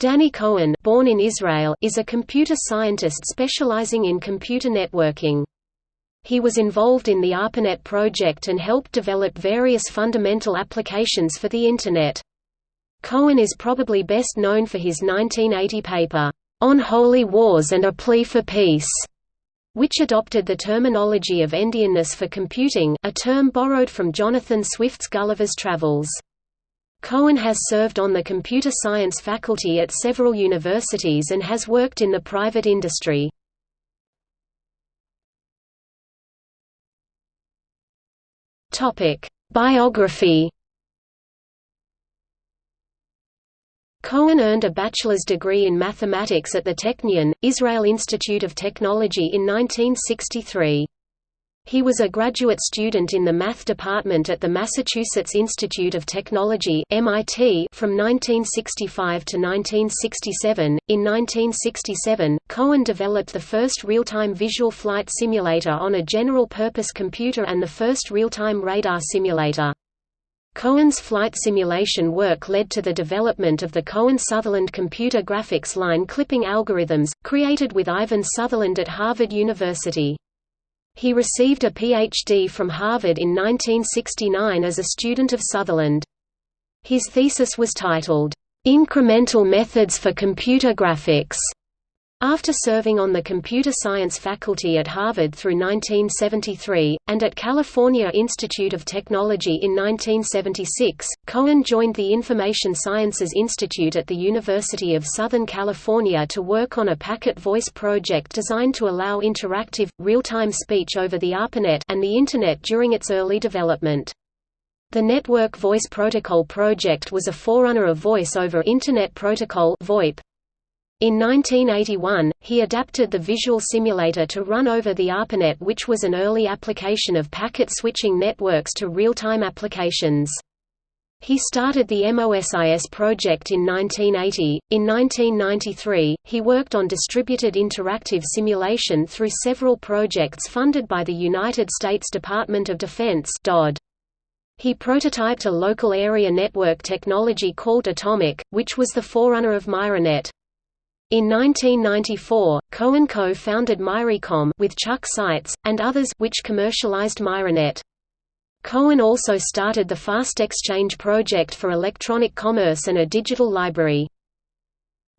Danny Cohen born in Israel is a computer scientist specializing in computer networking. He was involved in the ARPANET project and helped develop various fundamental applications for the Internet. Cohen is probably best known for his 1980 paper, On Holy Wars and a Plea for Peace, which adopted the terminology of endianness for computing, a term borrowed from Jonathan Swift's Gulliver's Travels. Cohen has served on the computer science faculty at several universities and has worked in the private industry. Biography Cohen earned a bachelor's degree in mathematics at the Technion, Israel Institute of Technology in 1963. He was a graduate student in the math department at the Massachusetts Institute of Technology (MIT) from 1965 to 1967. In 1967, Cohen developed the first real-time visual flight simulator on a general-purpose computer and the first real-time radar simulator. Cohen's flight simulation work led to the development of the Cohen-Sutherland computer graphics line clipping algorithms, created with Ivan Sutherland at Harvard University. He received a Ph.D. from Harvard in 1969 as a student of Sutherland. His thesis was titled, "'Incremental Methods for Computer Graphics' After serving on the computer science faculty at Harvard through 1973, and at California Institute of Technology in 1976, Cohen joined the Information Sciences Institute at the University of Southern California to work on a packet voice project designed to allow interactive, real-time speech over the ARPANET and the Internet during its early development. The Network Voice Protocol project was a forerunner of Voice over Internet Protocol VoIP, in 1981, he adapted the visual simulator to run over the ARPANET which was an early application of packet switching networks to real-time applications. He started the MOSIS project in 1980. In 1993, he worked on distributed interactive simulation through several projects funded by the United States Department of Defense (DoD). He prototyped a local area network technology called Atomic, which was the forerunner of Myrinet. In 1994, Cohen co-founded Myricom with Chuck Seitz, and others which commercialized Myrinet. Cohen also started the Fast Exchange project for electronic commerce and a digital library.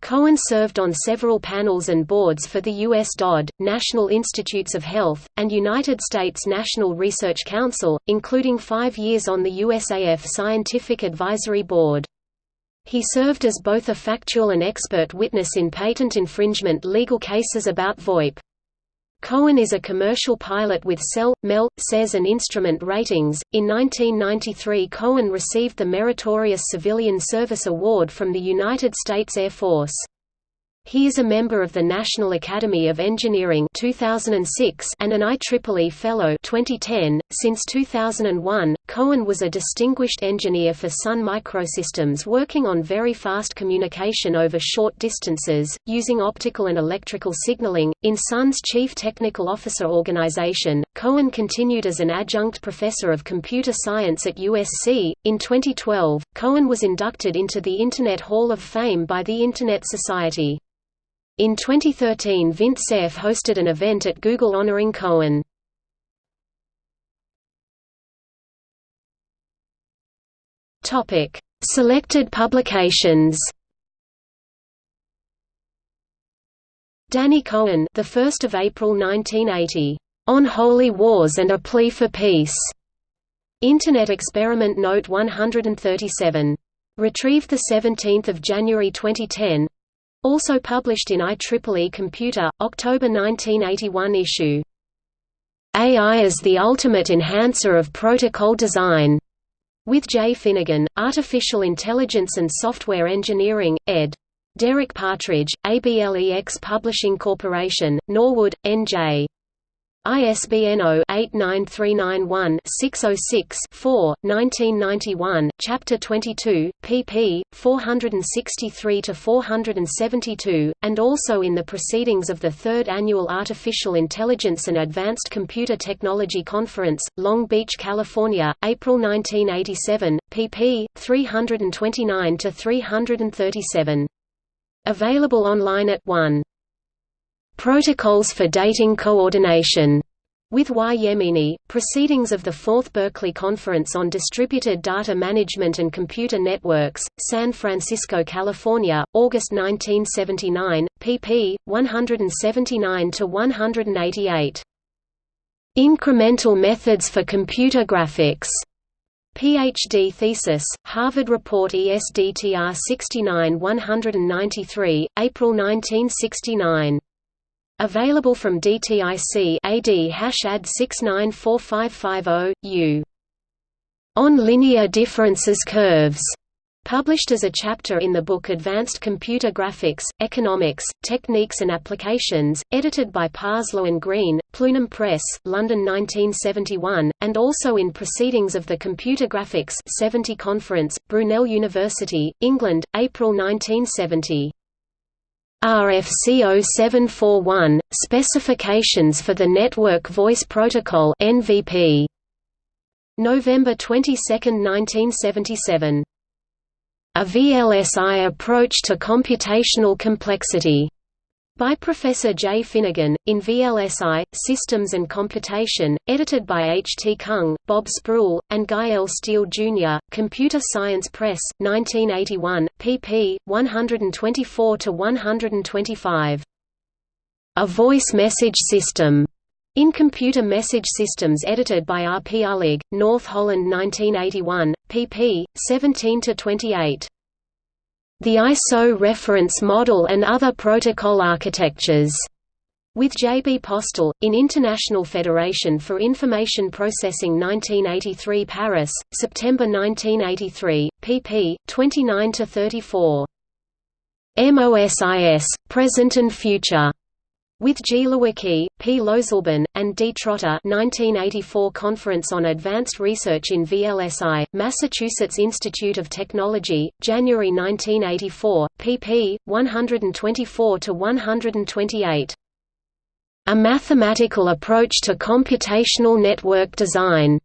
Cohen served on several panels and boards for the U.S. DoD, National Institutes of Health, and United States National Research Council, including five years on the USAF Scientific Advisory Board. He served as both a factual and expert witness in patent infringement legal cases about VoIP. Cohen is a commercial pilot with CEL, MEL, SES and instrument ratings. In 1993, Cohen received the Meritorious Civilian Service Award from the United States Air Force. He is a member of the National Academy of Engineering 2006 and an IEEE Fellow 2010. Since 2001, Cohen was a distinguished engineer for Sun Microsystems working on very fast communication over short distances, using optical and electrical signaling. In Sun's Chief Technical Officer organization, Cohen continued as an adjunct professor of computer science at USC. In 2012, Cohen was inducted into the Internet Hall of Fame by the Internet Society. In 2013 Vint Cerf hosted an event at Google honoring Cohen. Selected publications Danny Cohen, the 1st of April 1980, "On Holy Wars and a Plea for Peace." Internet Experiment Note 137. Retrieved 17 January 2010 also published in IEEE Computer, October 1981 issue. AI as the Ultimate Enhancer of Protocol Design, with Jay Finnegan, Artificial Intelligence and Software Engineering, ed. Derek Partridge, ABLEX Publishing Corporation, Norwood, N.J. ISBN 0-89391-606-4, 1991, Chapter 22, pp. 463–472, and also in the Proceedings of the Third Annual Artificial Intelligence and Advanced Computer Technology Conference, Long Beach, California, April 1987, pp. 329–337. Available online at 1. Protocols for Dating Coordination with Y. Yemini, Proceedings of the Fourth Berkeley Conference on Distributed Data Management and Computer Networks, San Francisco, California, August 1979, pp. 179–188. Incremental Methods for Computer Graphics. PhD thesis, Harvard Report ESDTR 69-193, April 1969. Available from DTIC AD hash ad 694550, U. On Linear Differences Curves. Published as a chapter in the book Advanced Computer Graphics, Economics, Techniques and Applications, edited by Parslow and Green, Plenum Press, London 1971, and also in Proceedings of the Computer Graphics 70 Conference, Brunel University, England, April 1970. RFC 0741, Specifications for the Network Voice Protocol NVP. November 22, 1977. A VLSI Approach to Computational Complexity by Professor J. Finnegan, in VLSI, Systems and Computation, edited by H. T. Kung, Bob Sproull, and Guy L. Steele, Jr., Computer Science Press, 1981, pp. 124–125. A Voice Message System, in Computer Message Systems edited by R. P. Uhlig, North Holland 1981, pp. 17–28 the ISO reference model and other protocol architectures. With J. B. Postel, in International Federation for Information Processing 1983 Paris, September 1983, pp. 29–34. MOSIS, Present and Future. With G. Lewicki, P. Losleben, and D. Trotter 1984 Conference on Advanced Research in VLSI, Massachusetts Institute of Technology, January 1984, pp. 124–128. A Mathematical Approach to Computational Network Design.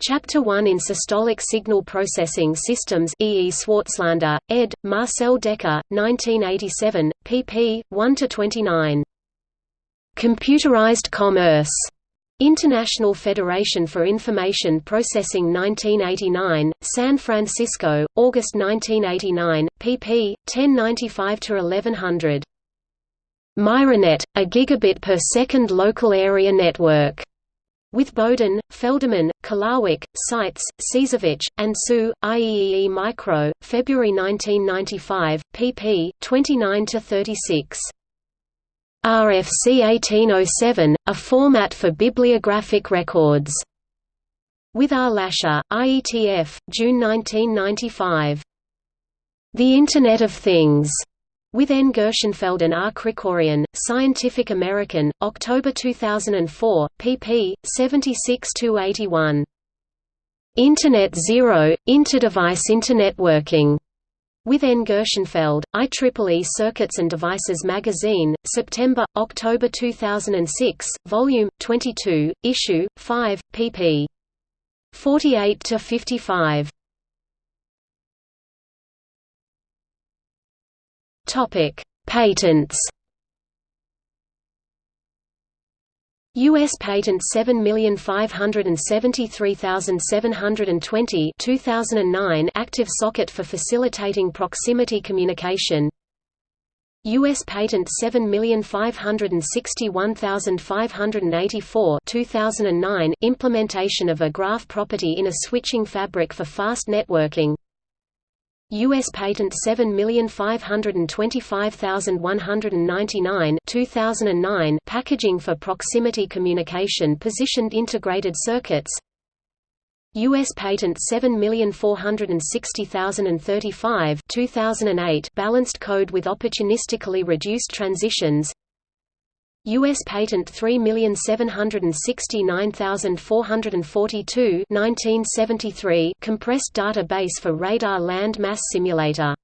Chapter 1 in Systolic Signal Processing Systems E. E. Swartzlander, ed., Marcel Dekker, 1987, pp. 1–29. Computerized Commerce. International Federation for Information Processing 1989, San Francisco, August 1989, pp. 1095–1100. Myrinet, a gigabit per second local area network. With Boden, Felderman, Kulawik, Seitz, Seizovic, and Su, IEEE Micro, February 1995, pp. 29–36. RFC 1807, a format for bibliographic records. With R. Lasher, IETF, June 1995. The Internet of Things. With N. Gershenfeld and R. Krikorian, Scientific American, October 2004, pp. 76–81. Internet Zero, Interdevice Internetworking. With N. Gershenfeld, IEEE Circuits and Devices Magazine, September, October 2006, Volume 22, Issue 5, pp. 48 to 55. Topic: Patents. U.S. Patent 7573720 2009 active socket for facilitating proximity communication U.S. Patent 7561584 2009 implementation of a graph property in a switching fabric for fast networking U.S. Patent 7525199 2009 packaging for proximity communication positioned integrated circuits U.S. Patent 7460035 2008 balanced code with opportunistically reduced transitions U.S. Patent 3769442 1973 compressed database for radar land mass simulator